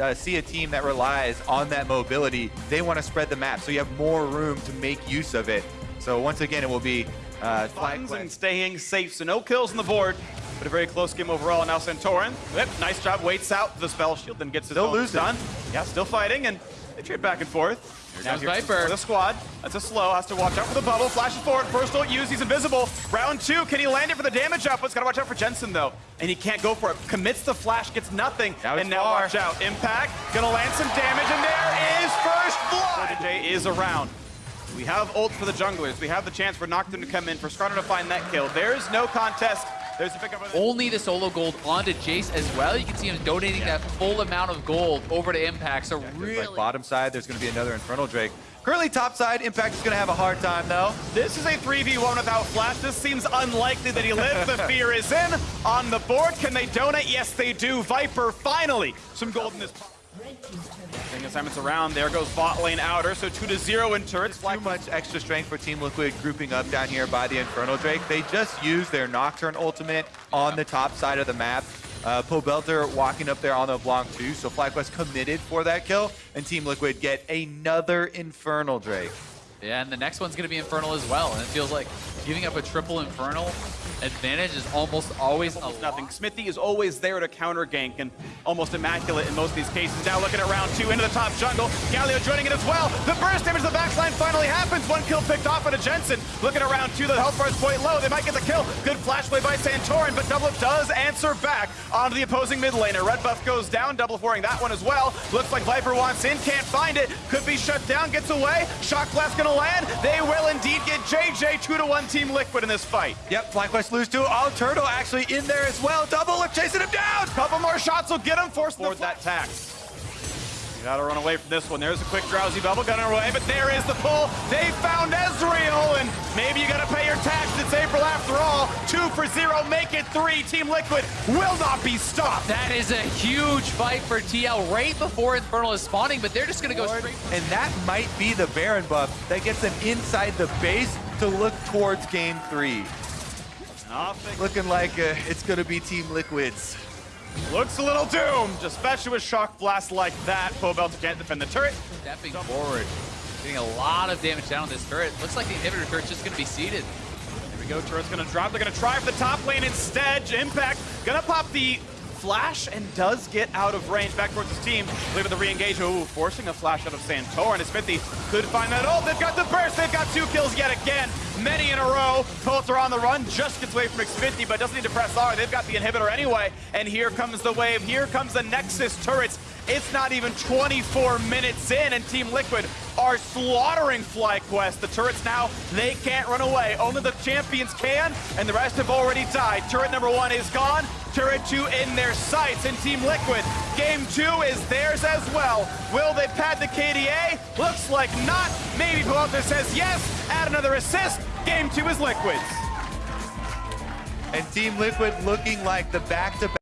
Uh, see a team that relies on that mobility, they want to spread the map, so you have more room to make use of it. So once again, it will be uh, and staying safe, so no kills on the board. But a very close game overall. And now Santorin, whip, nice job, waits out the spell shield, then gets his Still own losing. done. Yeah, still fighting, and they trade back and forth. Here comes Viper. The squad, that's a slow, has to watch out for the bubble, flashes forward, first ult use, he's invisible. Round two, can he land it for the damage output? Gotta watch out for Jensen though. And he can't go for it, commits the flash, gets nothing. Now and now far. watch out, impact, gonna land some damage, and there is first blood! Jay is around. We have ult for the junglers. We have the chance for Nocturne to come in, for Skarner to find that kill. There's no contest. There's a pickup. Only the solo gold onto Jace as well. You can see him donating that full amount of gold over to Impact. So There's, really, Like bottom side, there's going to be another Infernal Drake. Currently top side, Impact is going to have a hard time though. This is a 3v1 without Flash. This seems unlikely that he lives. The fear is in. On the board, can they donate? Yes, they do. Viper, finally, some gold in this. Thing assignments around. There goes bot lane outer. So 2 to 0 in turrets. Too much extra strength for Team Liquid grouping up down here by the Infernal Drake. They just used their Nocturne ultimate on the top side of the map. Uh, Pobelter walking up there on the Blanc too, so FlyQuest committed for that kill, and Team Liquid get another Infernal Drake. yeah, and the next one's going to be Infernal as well. And it feels like giving up a triple Infernal advantage is almost always a Nothing. Xmithie is always there to counter gank and almost immaculate in most of these cases. Now looking at round two into the top jungle. Galio joining it as well. The burst damage to the backline finally happens. One kill picked off into Jensen. Looking at round two, the health bar is quite low. They might get the kill. Good flash play by Santorin, but Double does answer back onto the opposing mid laner. Red buff goes down, double foring that one as well. Looks like Viper wants in, can't find it. Could be shut down, gets away. Shock blast gonna land. They will indeed get JJ 2 to 1 Team Liquid in this fight. Yep, FlyQuest lose to Oh, Turtle actually in there as well. Double look chasing him down. Couple more shots will get him, force forward that tax. You gotta run away from this one. There's a quick drowsy bubble gun away, but there is the pull. They found Ezreal, and maybe you gotta pay your tax. It's April after all. Two for zero, make it three. Team Liquid will not be stopped. That is a huge fight for TL right before Infernal is spawning, but they're just going to go straight And that might be the Baron buff that gets them inside the base to look towards game three. Looking like uh, it's going to be Team Liquids. Looks a little doomed, especially with shock blast like that. Pobelter can't defend the turret. stepping forward. Getting a lot of damage down on this turret. Looks like the inhibitor turret's just going to be seated. Here we go, turret's gonna drop. They're gonna try for the top lane instead. Impact gonna pop the flash and does get out of range back towards his team. Leaving the re-engage. Ooh, forcing a flash out of Santorin. And Xmithie could find that. Oh, they've got the burst. They've got two kills yet again. Many in a row. Pobelter on the run. Just gets away from X50, but doesn't need to press R. They've got the inhibitor anyway. And here comes the wave. Here comes the Nexus turrets. It's not even 24 minutes in, and Team Liquid are slaughtering FlyQuest. The turrets now, they can't run away. Only the champions can, and the rest have already died. Turret number one is gone. Turret two in their sights, and Team Liquid, game two is theirs as well. Will they pad the KDA? Looks like not. Maybe Pelota says yes. Add another assist. Game two is Liquid's. And Team Liquid looking like the back-to-back